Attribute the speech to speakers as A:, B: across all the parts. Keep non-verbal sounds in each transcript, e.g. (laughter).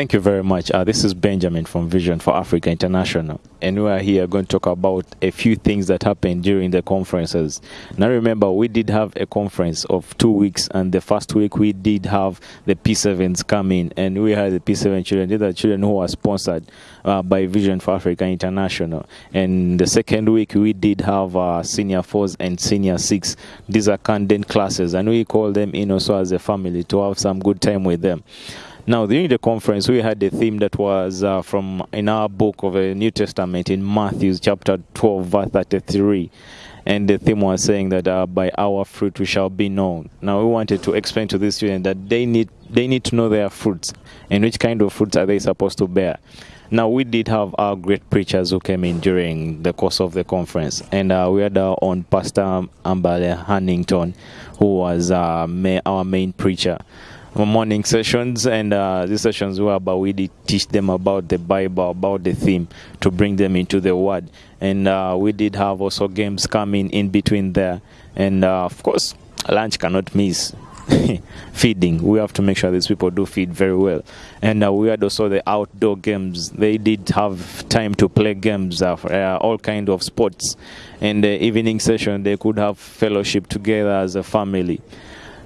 A: Thank you very much. Uh, this is Benjamin from Vision for Africa International, and we are here going to talk about a few things that happened during the conferences. Now, remember, we did have a conference of two weeks, and the first week we did have the P7s come in, and we had the P7 children. These are children who were sponsored uh, by Vision for Africa International. And the second week we did have uh, senior fours and senior six. These are candidate classes, and we call them in also as a family to have some good time with them. Now, during the conference, we had a theme that was uh, from in our book of the New Testament in Matthew chapter 12, verse 33. And the theme was saying that uh, by our fruit we shall be known. Now, we wanted to explain to the students that they need they need to know their fruits and which kind of fruits are they supposed to bear. Now, we did have our great preachers who came in during the course of the conference, and uh, we had our own Pastor Ambale Hannington, who was uh, our main preacher morning sessions and uh, these sessions were about we did teach them about the bible about the theme to bring them into the word. And uh, we did have also games coming in between there. And uh, of course lunch cannot miss (laughs) feeding. We have to make sure these people do feed very well. And uh, we had also the outdoor games. They did have time to play games uh, for, uh, all kind of sports. And the evening session they could have fellowship together as a family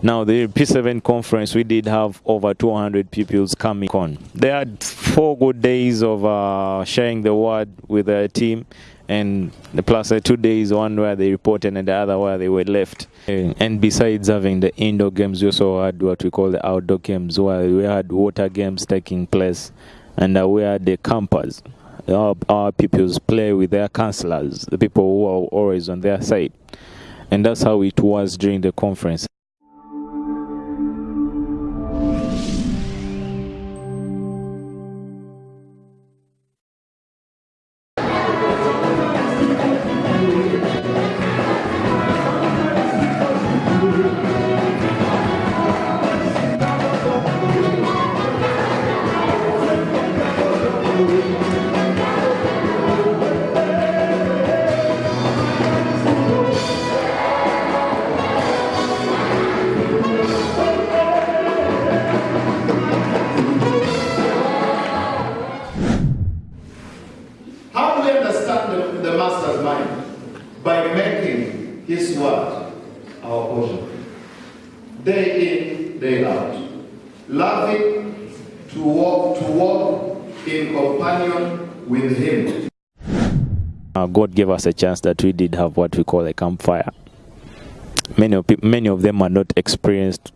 A: now, the P7 conference, we did have over 200 pupils coming on. They had four good days of uh, sharing the word with their team, and plus uh, two days, one where they reported and the other where they were left. And besides having the indoor games, we also had what we call the outdoor games, where we had water games taking place, and uh, we had the campers. Our, our pupils play with their counselors, the people who are always on their side. And that's how it was during the conference.
B: In, day out. Loving to walk, to walk in companion with Him.
A: Uh, God gave us a chance that we did have what we call a campfire. Many of, many of them are not experienced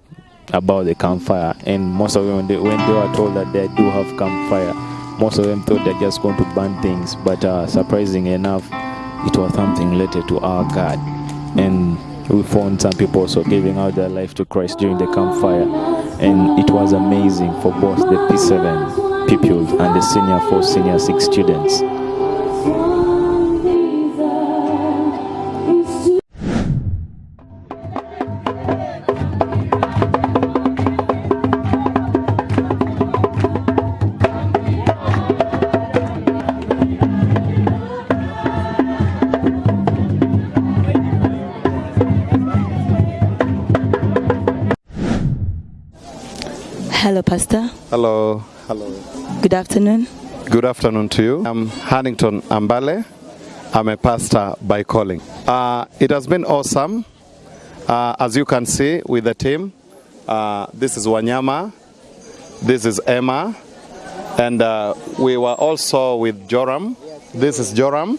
A: about the campfire, and most of them, when they, when they were told that they do have campfire, most of them thought they're just going to burn things. But uh, surprising enough, it was something related to our God. And we found some people also giving out their life to Christ during the campfire. And it was amazing for both the P7 pupils and the senior four, senior six students.
C: Pastor.
D: Hello. Hello.
C: Good afternoon.
D: Good afternoon to you. I'm Hannington Ambale. I'm a pastor by calling. Uh, it has been awesome. Uh, as you can see with the team, uh, this is Wanyama, this is Emma, and uh, we were also with Joram. This is Joram.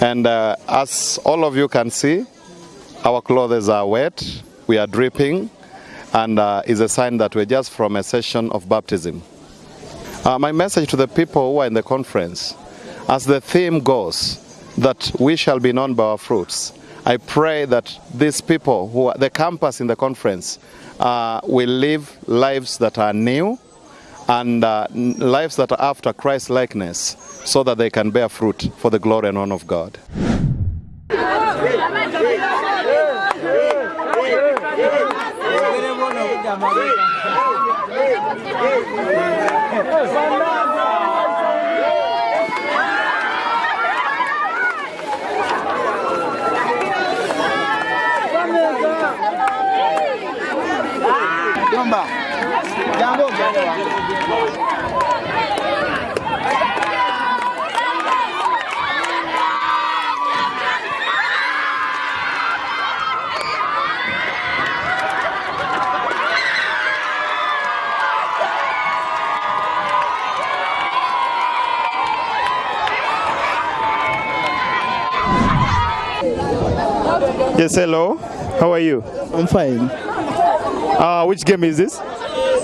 D: And uh, as all of you can see, our clothes are wet, we are dripping, and uh, is a sign that we're just from a session of baptism. Uh, my message to the people who are in the conference, as the theme goes, that we shall be known by our fruits. I pray that these people who are the campus in the conference uh, will live lives that are new and uh, lives that are after Christ likeness so that they can bear fruit for the glory and honor of God.
E: Jamba. Jambo, jambo.
A: Yes, hello. How are you?
E: I'm fine.
A: Uh, which game is this?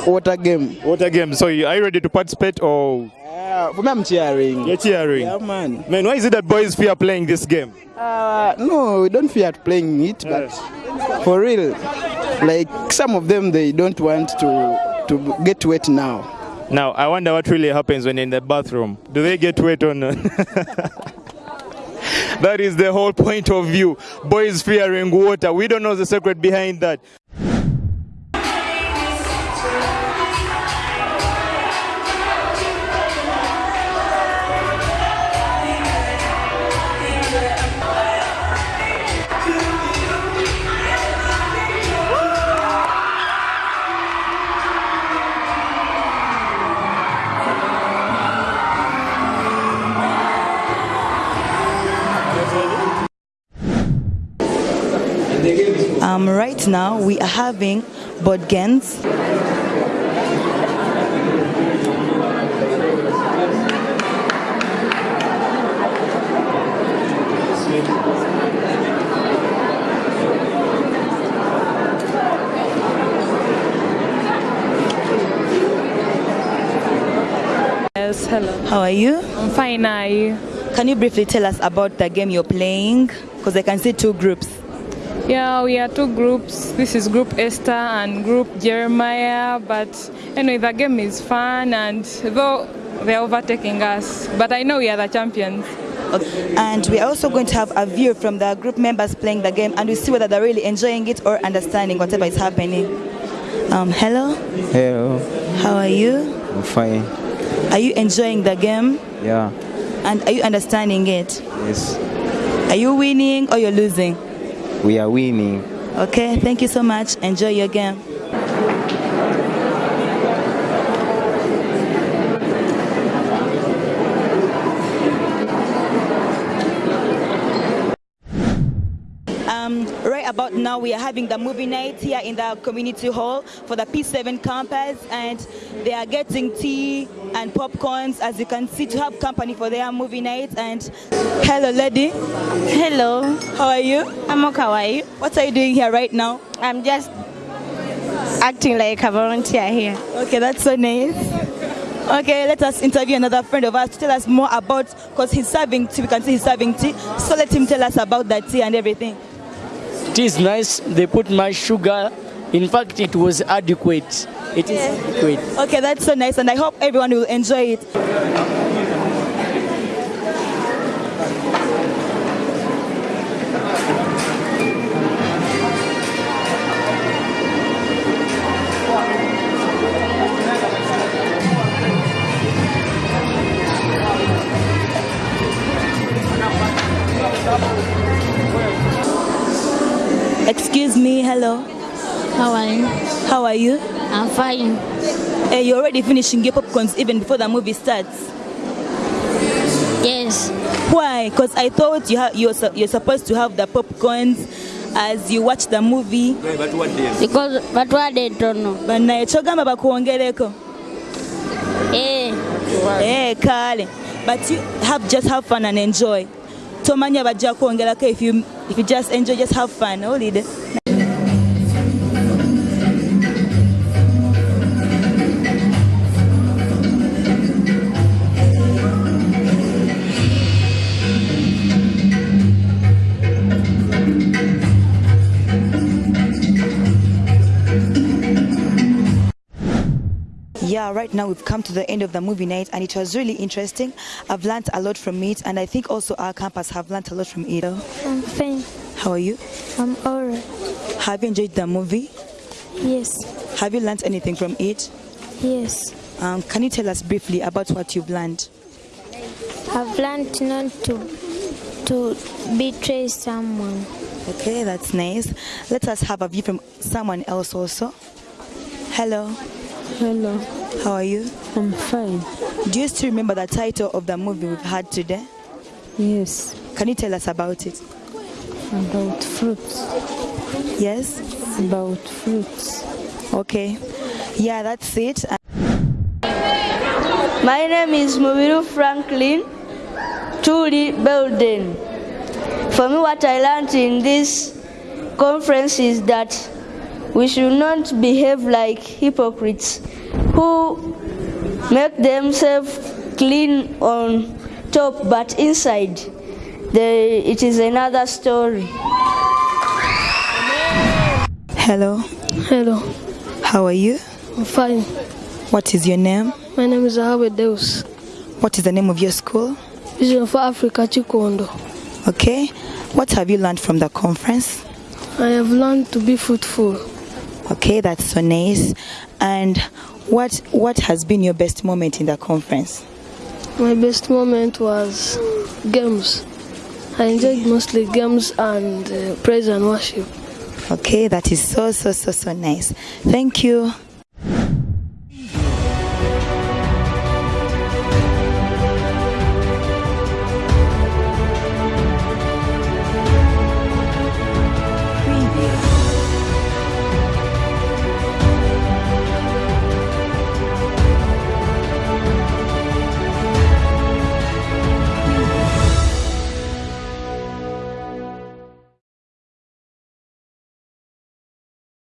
E: Water game.
A: Water game. So, you- are you ready to participate or
E: Uh, for me, I'm cheering.
A: you're cheering?
E: Yeah, man.
A: Man, why is it that boys fear playing this game?
E: Uh, no, we don't fear playing it, but for real, like some of them, they don't want to to get wet now.
A: Now, I wonder what really happens when in the bathroom. Do they get wet or not? (laughs) that is the whole point of view. Boys fearing water. We don't know the secret behind that.
C: Um, right now, we are having board games.
F: Yes, hello.
C: How are you?
F: I'm fine. Are you?
C: Can you briefly tell us about the game you're playing? Because I can see two groups.
F: Yeah, we are two groups. This is Group Esther and Group Jeremiah. But anyway, the game is fun, and though they're overtaking us, but I know we are the champions.
C: Okay. And we are also going to have a view from the group members playing the game and we see whether they're really enjoying it or understanding whatever is happening. Um, hello,
G: Hello,
C: how are you?
G: I'm fine.
C: Are you enjoying the game?
G: Yeah,
C: And are you understanding it?
G: yes,
C: Are you winning or you're losing?
G: We are winning.
C: Okay, thank you so much. Enjoy your game. Um, right about now, we are having the movie night here in the community hall for the P7 campus, and they are getting tea and popcorns, as you can see, to have company for their movie night. And hello, lady.
H: Hello,
C: How are you?
H: I'm Okawaii.
C: What are you doing here right now?
H: I'm just acting like a volunteer here.
C: Okay, that's so nice. Okay, let us interview another friend of ours to tell us more about, because he's serving tea, we can see he's serving tea. So let him tell us about that tea and everything.
I: Tea is nice. They put my sugar. In fact, it was adequate. It is adequate.
C: Okay, that's so nice, and I hope everyone will enjoy it.
H: How are you?
C: How are you?
H: I'm fine.
C: Hey, you're already finishing your popcorns even before the movie starts.
H: Yes.
C: Why? Because I thought you you're, su- you're supposed to have the popcorns as you watch the movie.
H: Because but what they don't know.
C: banaye kyogamba bakwongereko
H: Eh.
C: Eh, kale but you have just have fun and enjoy tomanya bajja kwongerako if you, if you just enjoy just have fun owulidde Yeah, right now we've come to the end of the movie night and it was really interesting. I've learned a lot from it and I think also our campus have learned a lot from it.
J: I'm fine.
C: How are you?
J: I'm alright.
C: Have you enjoyed the movie?
J: Yes.
C: Have you learned anything from it?
J: Yes.
C: Um, can you tell us briefly about what you've learned?
J: I've learned not to to betray someone.
C: Okay, that's nice. Let us have a view from someone else also. Hello,
J: Hello.
C: how are you?
J: I'm fine.
C: Do you still remember the title of the movie we've had today?
J: Yes.
C: Can you tell us about it?
J: About fruits.
C: Yes?
J: About fruits.
C: Okay. Yeah, that's it.
K: My name is Mubiru Franklin Tuli Belden. For me, what I learned in this conference is that we should not behave like hypocrites who make themselves clean on top but inside they, it is another story.
C: Hello.
L: Hello.
C: How are you?
L: I'm fine.
C: What is your name?
L: My name is Ahawe Deus.
C: What is the name of your school?
L: Vision for Africa Chikondo.
C: Okay. What have you learned from the conference?
L: I have learned to be fruitful.
C: Okay, that's so nice. And what what has been your best moment in the conference?
L: My best moment was games. I enjoyed mostly games and uh, praise and worship.
C: Okay, that is so so so so nice. Thank you.